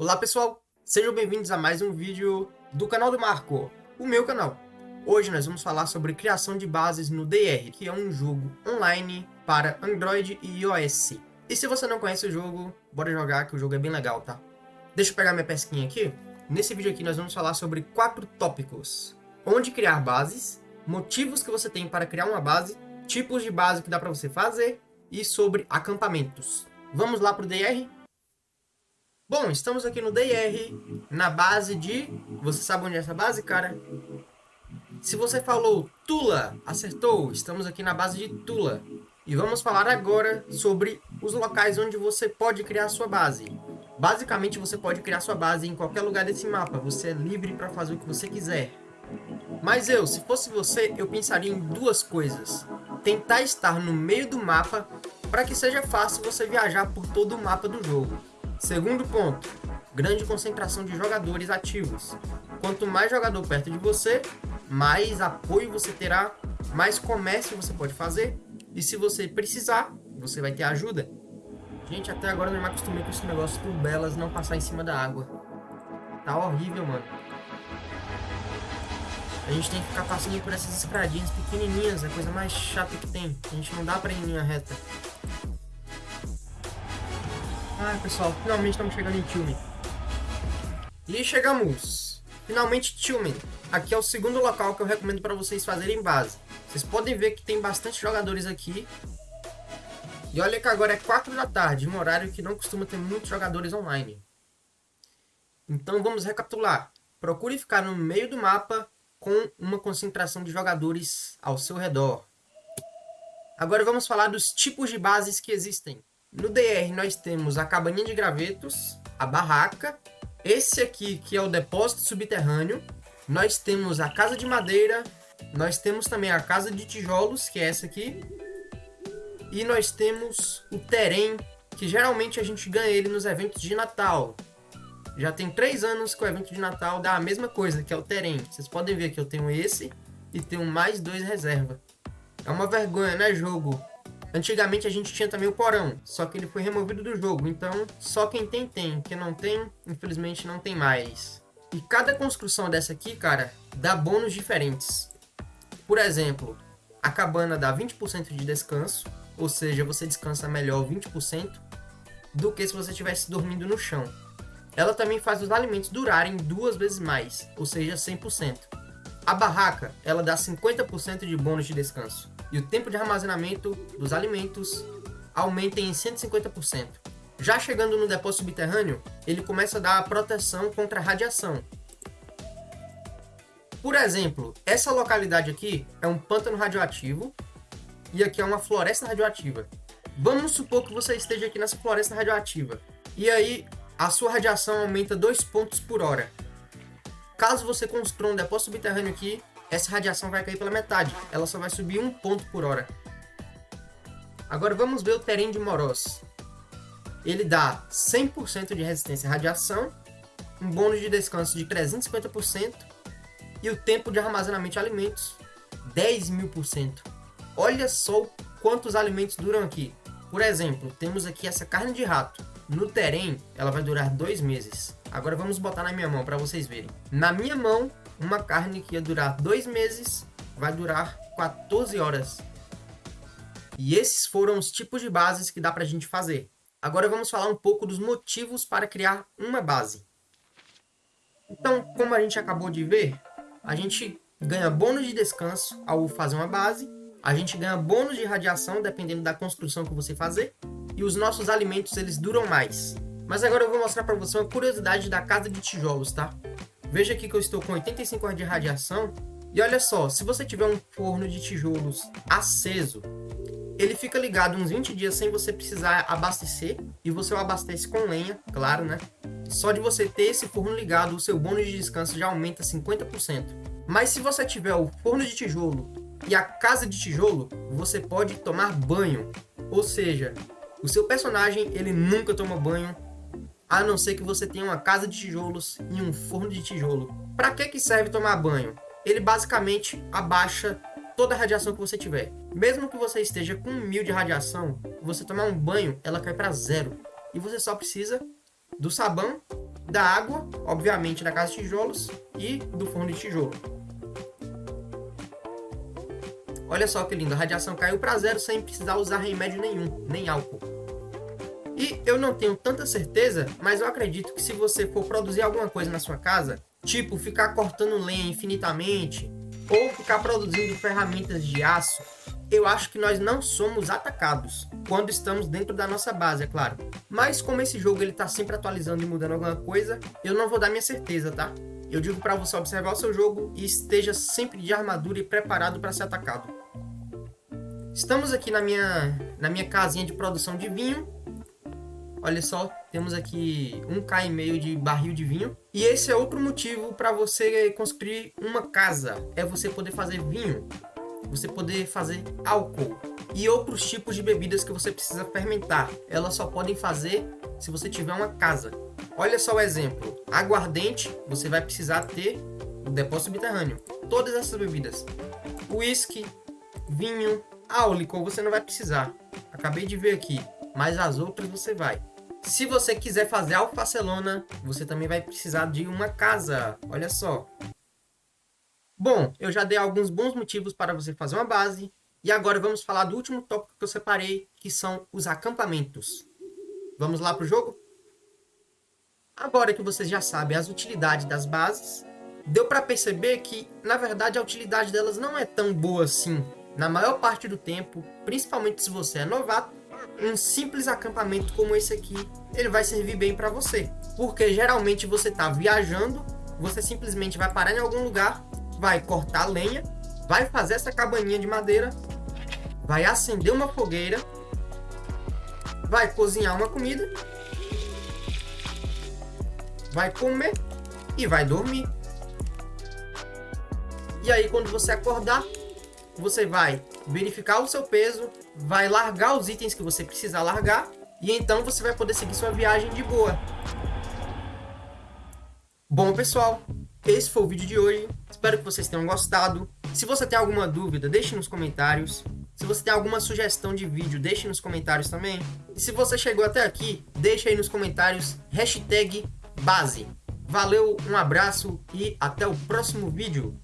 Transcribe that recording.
Olá pessoal, sejam bem-vindos a mais um vídeo do canal do Marco, o meu canal. Hoje nós vamos falar sobre criação de bases no DR, que é um jogo online para Android e iOS. E se você não conhece o jogo, bora jogar que o jogo é bem legal, tá? Deixa eu pegar minha pesquinha aqui. Nesse vídeo aqui nós vamos falar sobre quatro tópicos. Onde criar bases, motivos que você tem para criar uma base, tipos de base que dá para você fazer e sobre acampamentos. Vamos lá para o DR? Bom, estamos aqui no DR, na base de... Você sabe onde é essa base, cara? Se você falou Tula, acertou. Estamos aqui na base de Tula. E vamos falar agora sobre os locais onde você pode criar sua base. Basicamente, você pode criar sua base em qualquer lugar desse mapa. Você é livre para fazer o que você quiser. Mas eu, se fosse você, eu pensaria em duas coisas. Tentar estar no meio do mapa para que seja fácil você viajar por todo o mapa do jogo. Segundo ponto, grande concentração de jogadores ativos. Quanto mais jogador perto de você, mais apoio você terá, mais comércio você pode fazer, e se você precisar, você vai ter ajuda. Gente, até agora não me acostumei com esse negócio do Belas não passar em cima da água. Tá horrível, mano. A gente tem que ficar passando por essas escadinhas pequenininhas, é a coisa mais chata que tem. A gente não dá pra ir em linha reta. Ai, pessoal, finalmente estamos chegando em Tilmen. E chegamos! Finalmente Tilmen. Aqui é o segundo local que eu recomendo para vocês fazerem base. Vocês podem ver que tem bastante jogadores aqui. E olha que agora é 4 da tarde, um horário que não costuma ter muitos jogadores online. Então vamos recapitular. Procure ficar no meio do mapa com uma concentração de jogadores ao seu redor. Agora vamos falar dos tipos de bases que existem. No DR nós temos a cabaninha de gravetos, a barraca, esse aqui que é o depósito subterrâneo, nós temos a casa de madeira, nós temos também a casa de tijolos, que é essa aqui, e nós temos o terem, que geralmente a gente ganha ele nos eventos de Natal. Já tem três anos que o evento de Natal dá a mesma coisa, que é o terem. Vocês podem ver que eu tenho esse e tenho mais dois reserva. É uma vergonha, né, jogo? Antigamente a gente tinha também o porão, só que ele foi removido do jogo, então só quem tem tem, quem não tem, infelizmente não tem mais. E cada construção dessa aqui, cara, dá bônus diferentes. Por exemplo, a cabana dá 20% de descanso, ou seja, você descansa melhor 20% do que se você estivesse dormindo no chão. Ela também faz os alimentos durarem duas vezes mais, ou seja, 100%. A barraca, ela dá 50% de bônus de descanso e o tempo de armazenamento dos alimentos aumenta em 150%. Já chegando no depósito subterrâneo, ele começa a dar proteção contra a radiação. Por exemplo, essa localidade aqui é um pântano radioativo e aqui é uma floresta radioativa. Vamos supor que você esteja aqui nessa floresta radioativa e aí a sua radiação aumenta 2 pontos por hora. Caso você construa um depósito subterrâneo aqui, essa radiação vai cair pela metade. Ela só vai subir um ponto por hora. Agora vamos ver o terreno de Moroz. Ele dá 100% de resistência à radiação, um bônus de descanso de 350% e o tempo de armazenamento de alimentos 10 mil por cento. Olha só quantos alimentos duram aqui. Por exemplo, temos aqui essa carne de rato. No terreno, ela vai durar dois meses. Agora vamos botar na minha mão para vocês verem. Na minha mão, uma carne que ia durar dois meses vai durar 14 horas. E esses foram os tipos de bases que dá para a gente fazer. Agora vamos falar um pouco dos motivos para criar uma base. Então, como a gente acabou de ver, a gente ganha bônus de descanso ao fazer uma base, a gente ganha bônus de radiação dependendo da construção que você fazer, e os nossos alimentos eles duram mais. Mas agora eu vou mostrar para você uma curiosidade da casa de tijolos, tá? Veja aqui que eu estou com 85 horas de radiação. E olha só, se você tiver um forno de tijolos aceso, ele fica ligado uns 20 dias sem você precisar abastecer. E você o abastece com lenha, claro, né? Só de você ter esse forno ligado, o seu bônus de descanso já aumenta 50%. Mas se você tiver o forno de tijolo e a casa de tijolo, você pode tomar banho. Ou seja, o seu personagem ele nunca toma banho a não ser que você tenha uma casa de tijolos e um forno de tijolo. Para que, que serve tomar banho? Ele basicamente abaixa toda a radiação que você tiver. Mesmo que você esteja com mil de radiação, você tomar um banho, ela cai para zero. E você só precisa do sabão da água, obviamente da casa de tijolos e do forno de tijolo. Olha só que lindo, a radiação caiu para zero sem precisar usar remédio nenhum, nem álcool. E eu não tenho tanta certeza, mas eu acredito que se você for produzir alguma coisa na sua casa, tipo ficar cortando lenha infinitamente, ou ficar produzindo ferramentas de aço, eu acho que nós não somos atacados quando estamos dentro da nossa base, é claro. Mas como esse jogo ele tá sempre atualizando e mudando alguma coisa, eu não vou dar minha certeza, tá? Eu digo para você observar o seu jogo e esteja sempre de armadura e preparado para ser atacado. Estamos aqui na minha, na minha casinha de produção de vinho. Olha só, temos aqui um K e meio de barril de vinho. E esse é outro motivo para você construir uma casa. É você poder fazer vinho, você poder fazer álcool e outros tipos de bebidas que você precisa fermentar. Elas só podem fazer se você tiver uma casa. Olha só o exemplo. Aguardente, você vai precisar ter o depósito subterrâneo. Todas essas bebidas. Whisky, vinho, licor você não vai precisar. Acabei de ver aqui. Mas as outras você vai. Se você quiser fazer alfacelona, você também vai precisar de uma casa. Olha só. Bom, eu já dei alguns bons motivos para você fazer uma base. E agora vamos falar do último tópico que eu separei, que são os acampamentos. Vamos lá para o jogo? Agora que vocês já sabem as utilidades das bases, deu para perceber que, na verdade, a utilidade delas não é tão boa assim na maior parte do tempo, principalmente se você é novato, um simples acampamento como esse aqui, ele vai servir bem para você. Porque geralmente você está viajando, você simplesmente vai parar em algum lugar, vai cortar lenha, vai fazer essa cabaninha de madeira, vai acender uma fogueira, vai cozinhar uma comida, vai comer e vai dormir. E aí quando você acordar, você vai verificar o seu peso, vai largar os itens que você precisa largar, e então você vai poder seguir sua viagem de boa. Bom, pessoal, esse foi o vídeo de hoje. Espero que vocês tenham gostado. Se você tem alguma dúvida, deixe nos comentários. Se você tem alguma sugestão de vídeo, deixe nos comentários também. E se você chegou até aqui, deixe aí nos comentários hashtag base. Valeu, um abraço e até o próximo vídeo.